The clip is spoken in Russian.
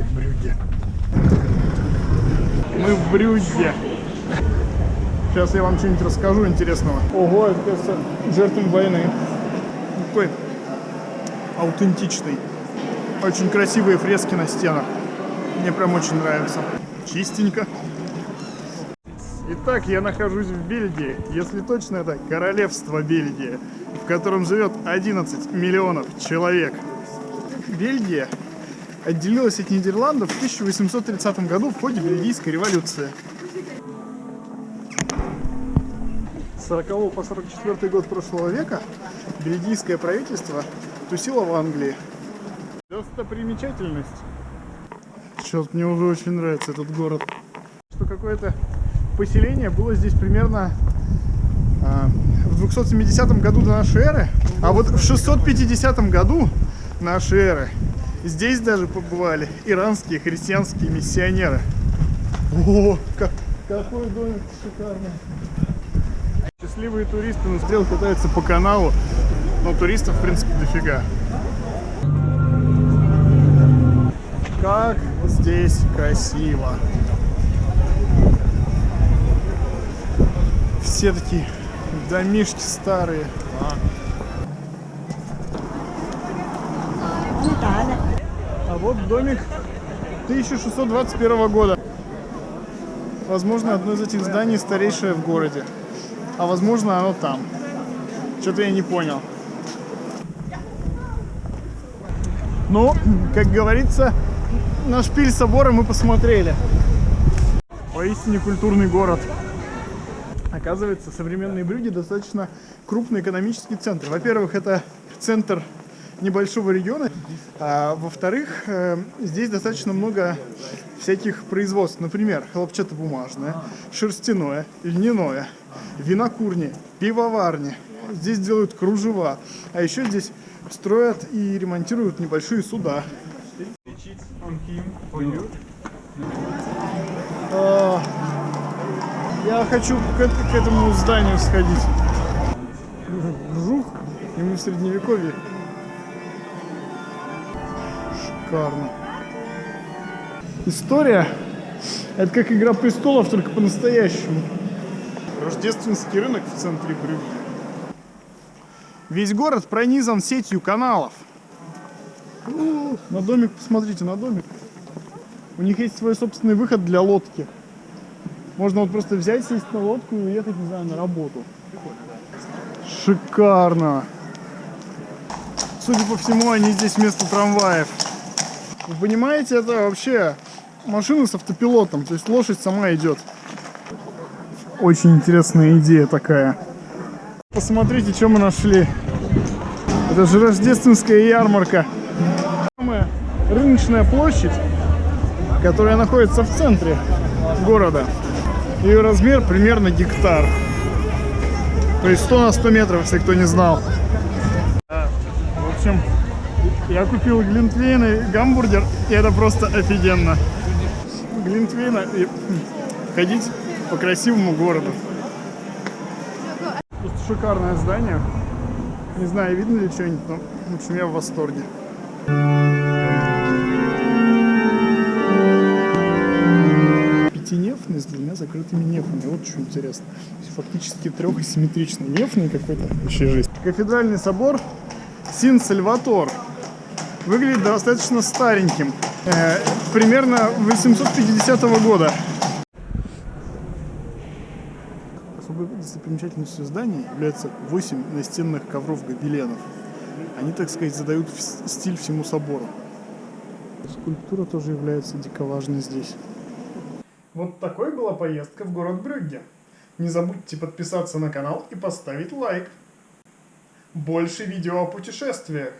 центре Брюгге. Мы в Брюгге. Сейчас я вам что-нибудь расскажу интересного. Ого, это, кажется, жертвам войны. Такой аутентичный. Очень красивые фрески на стенах. Мне прям очень нравится. Чистенько. Итак, я нахожусь в Бельгии. Если точно, это королевство Бельгии, в котором живет 11 миллионов человек. Бельгия отделилась от Нидерландов в 1830 году в ходе Бельгийской революции. С 40 по 44 год прошлого века бельгийское правительство тусило в Англии. Достопримечательность. Сейчас мне уже очень нравится этот город. Что какое-то поселение было здесь примерно а, в 270 году до нашей эры, а вот в 650 году нашей эры здесь даже побывали иранские христианские миссионеры. О, как, какой домик шикарный. Счастливые туристы на стрел катаются по каналу, но туристов, в принципе, дофига. Как здесь красиво. Все такие домишки старые. А вот домик 1621 года. Возможно, одно из этих зданий старейшее в городе. А возможно, оно там. Что-то я не понял. Ну, как говорится, на шпиль собора мы посмотрели. Поистине культурный город. Оказывается, современные Брюги достаточно крупный экономический центр. Во-первых, это центр небольшого региона. А, Во-вторых, э, здесь достаточно много всяких производств. Например, хлопчатобумажное, шерстяное, льняное, винокурни, пивоварни. Здесь делают кружева. А еще здесь строят и ремонтируют небольшие суда. А, Я хочу к, к этому зданию сходить. Вжух, и мы в средневековье. Шикарно. История это как Игра престолов, только по-настоящему. Рождественский рынок в центре Брюгге. Весь город пронизан сетью каналов. На домик, посмотрите, на домик. У них есть свой собственный выход для лодки. Можно вот просто взять, сесть на лодку и уехать, не знаю, на работу. Шикарно. Судя по всему, они здесь вместо трамваев. Вы понимаете, это вообще машина с автопилотом, то есть лошадь сама идет. Очень интересная идея такая. Посмотрите, что мы нашли. Это же рождественская ярмарка. Самая рыночная площадь, которая находится в центре города. Ее размер примерно гектар. То есть 100 на 100 метров, если кто не знал. В общем, я купил глинтвейн и гамбургер, и это просто офигенно. Глинтвейна и ходить по красивому городу. Просто шикарное здание. Не знаю, видно ли что-нибудь, но в общем я в восторге. Пятинефный с двумя закрытыми нефами. Вот что интересно. Фактически трехасимметричный. Нефный какой-то. Вообще жесть. Кафедральный собор Син-Сальватор. Выглядит достаточно стареньким. Э, примерно 850 года. Особой достопримечательностью здания является 8 настенных ковров гобеленов. Они, так сказать, задают стиль всему собору. Скульптура тоже является дико важной здесь. Вот такой была поездка в город Брюгге. Не забудьте подписаться на канал и поставить лайк. Больше видео о путешествиях.